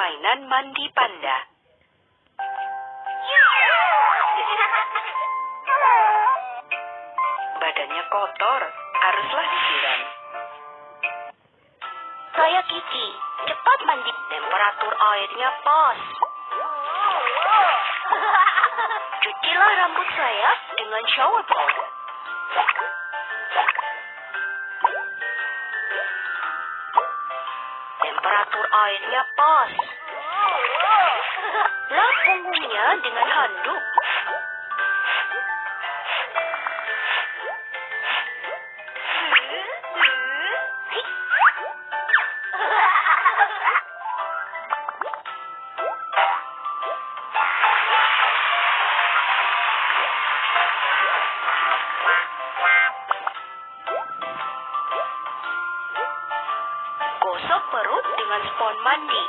permainan mandi panda. Badannya kotor, haruslah disiram. Saya Kiki. Cepat mandi. Temperatur airnya pas. Cucilah rambut saya dengan shower ball. Temperatur airnya pas. Lap punggungnya dengan handuk. Mandi.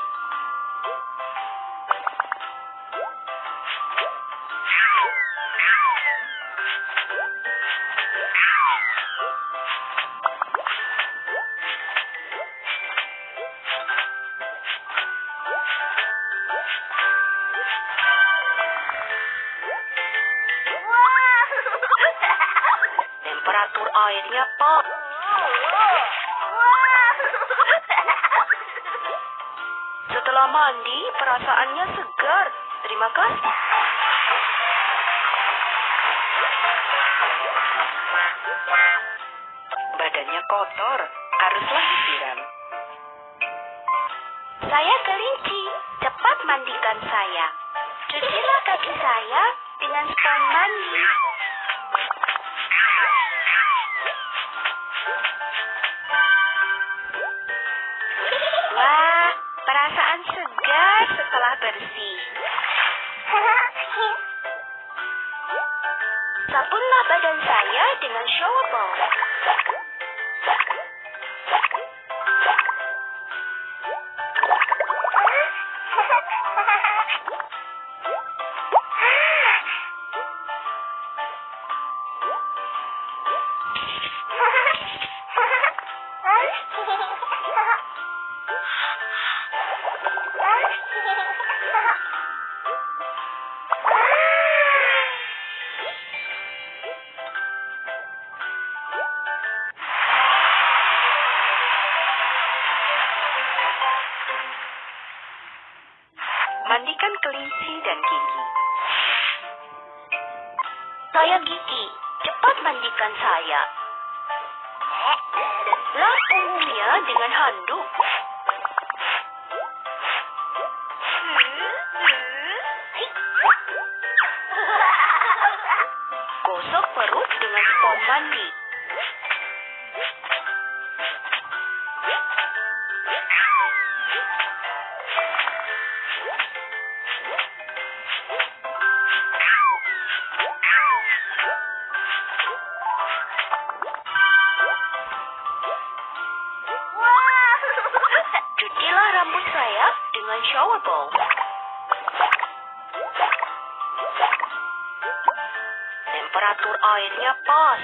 Temperatur airnya pas. Setelah mandi, perasaannya segar. Terima kasih. Badannya kotor, haruslah disiram. Saya kelinci. Cepat mandikan saya. Cucilah kaki saya dengan spon mandi. Wah, perasaan segar setelah bersih. Sabunlah badan saya dengan shower ball. Mandikan kelinci dan gigi. Saya Gigi. Cepat mandikan saya. Lap punggungnya dengan handuk. Gosok perut dengan spon mandi. Temperatur airnya pas.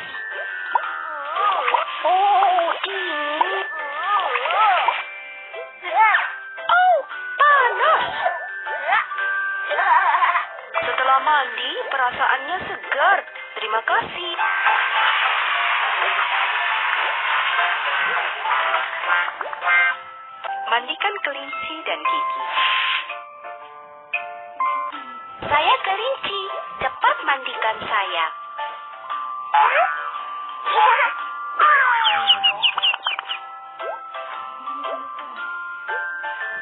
Oh, dingin. Oh, panas. Setelah mandi, perasaannya segar. Terima kasih. Mandikan kelinci dan gigi. Saya kelinci. Cepat mandikan saya.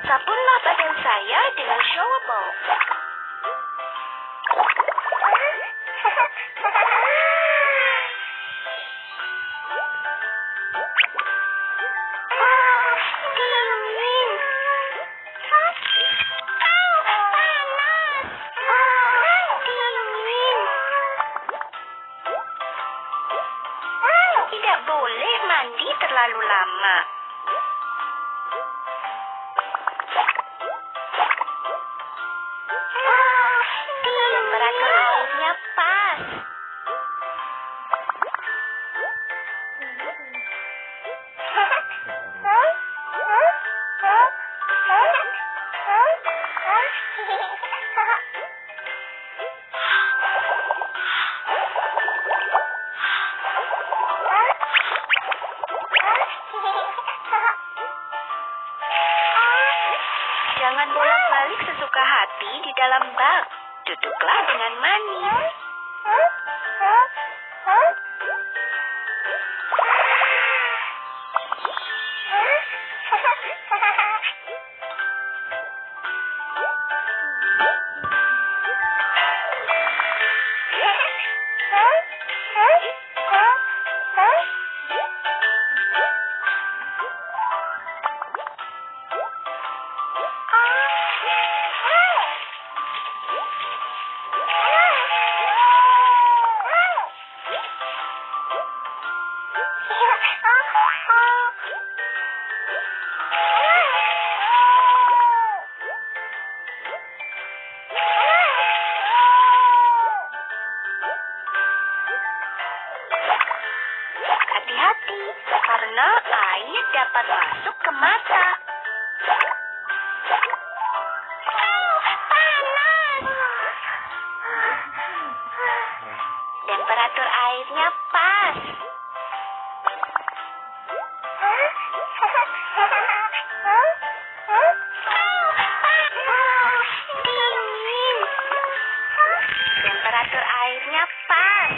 Sabunlah badan saya dengan shower ball. Sesuka hati di dalam bak. Duduklah dengan manis. Hati-hati, karena air dapat masuk ke mata. Temperatur airnya pas. Temperatur airnya pas.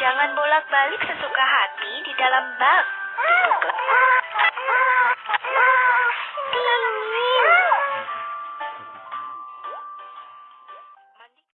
Jangan bolak-balik sesuka hati di dalam bak.